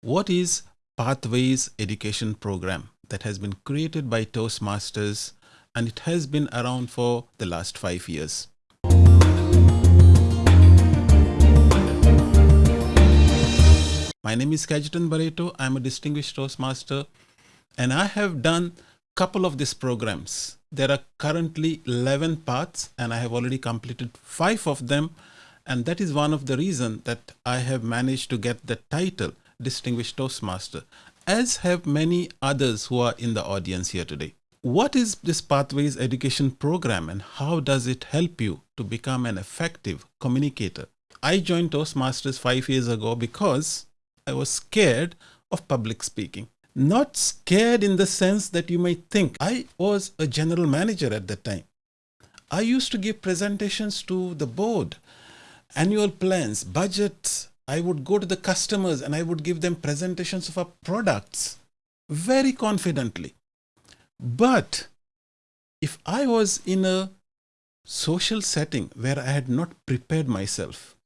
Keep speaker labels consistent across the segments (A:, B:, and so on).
A: what is Pathways Education Program that has been created by Toastmasters and it has been around for the last five years. My name is Kajitan Barreto. I'm a distinguished Toastmaster and I have done a couple of these programs. There are currently 11 paths and I have already completed five of them and that is one of the reason that I have managed to get the title Distinguished Toastmaster, as have many others who are in the audience here today. What is this Pathways Education Program and how does it help you to become an effective communicator? I joined Toastmasters five years ago because I was scared of public speaking. Not scared in the sense that you might think. I was a general manager at that time. I used to give presentations to the board annual plans, budgets. I would go to the customers and I would give them presentations of our products very confidently. But if I was in a social setting where I had not prepared myself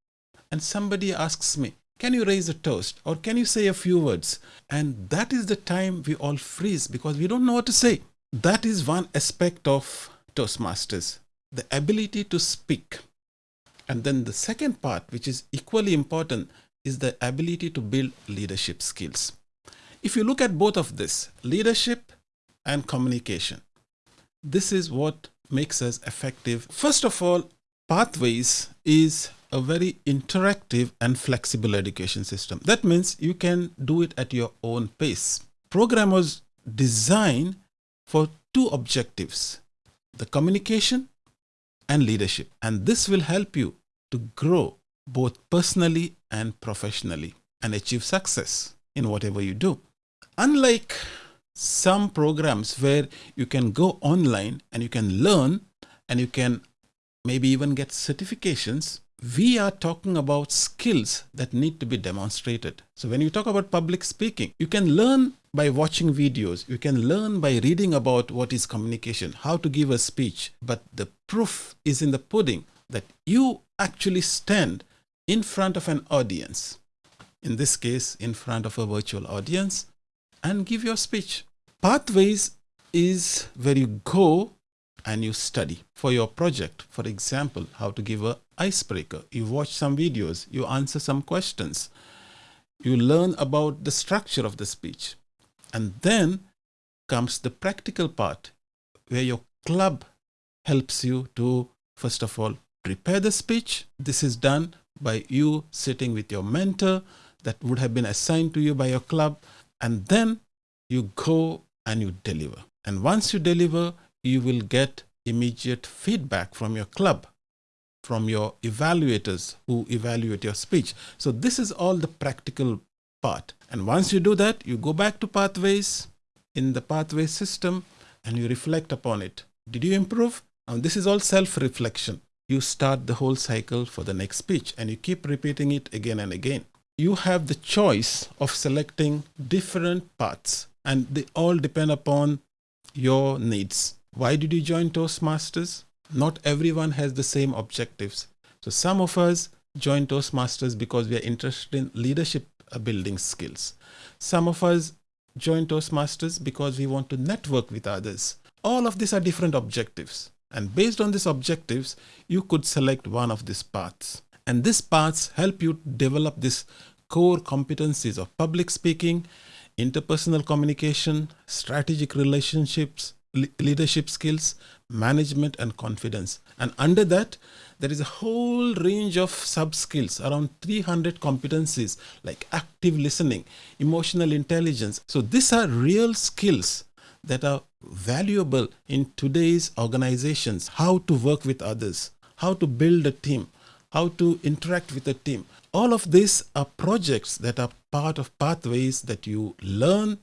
A: and somebody asks me, can you raise a toast or can you say a few words? And that is the time we all freeze because we don't know what to say. That is one aspect of Toastmasters, the ability to speak. And then the second part, which is equally important, is the ability to build leadership skills. If you look at both of this, leadership and communication, this is what makes us effective. First of all, Pathways is a very interactive and flexible education system. That means you can do it at your own pace. Program design for two objectives, the communication and leadership. And this will help you to grow both personally and professionally and achieve success in whatever you do. Unlike some programs where you can go online and you can learn and you can maybe even get certifications, we are talking about skills that need to be demonstrated. So when you talk about public speaking, you can learn by watching videos. You can learn by reading about what is communication, how to give a speech. But the proof is in the pudding that you actually stand in front of an audience, in this case, in front of a virtual audience, and give your speech. Pathways is where you go and you study for your project. For example, how to give a icebreaker. You watch some videos, you answer some questions, you learn about the structure of the speech. And then comes the practical part where your club helps you to, first of all, prepare the speech. This is done by you sitting with your mentor that would have been assigned to you by your club. And then you go and you deliver. And once you deliver, you will get immediate feedback from your club, from your evaluators who evaluate your speech. So this is all the practical part. And once you do that, you go back to pathways in the pathway system and you reflect upon it. Did you improve? And this is all self-reflection. You start the whole cycle for the next speech and you keep repeating it again and again. You have the choice of selecting different paths and they all depend upon your needs. Why did you join Toastmasters? Not everyone has the same objectives. So some of us join Toastmasters because we are interested in leadership building skills. Some of us join Toastmasters because we want to network with others. All of these are different objectives. And based on these objectives, you could select one of these paths. And these paths help you develop these core competencies of public speaking, interpersonal communication, strategic relationships, leadership skills, management and confidence. And under that, there is a whole range of sub skills, around 300 competencies like active listening, emotional intelligence. So these are real skills that are valuable in today's organizations, how to work with others, how to build a team, how to interact with a team. All of these are projects that are part of pathways that you learn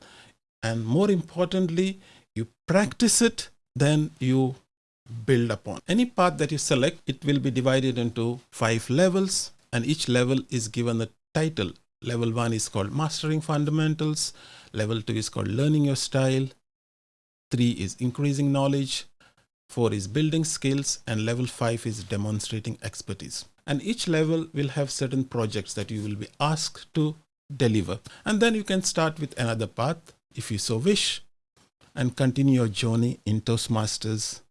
A: and more importantly, you practice it, then you build upon. Any path that you select, it will be divided into five levels and each level is given a title. Level one is called mastering fundamentals. Level two is called learning your style. Three is increasing knowledge. Four is building skills and level five is demonstrating expertise. And each level will have certain projects that you will be asked to deliver. And then you can start with another path if you so wish and continue your journey in Toastmasters.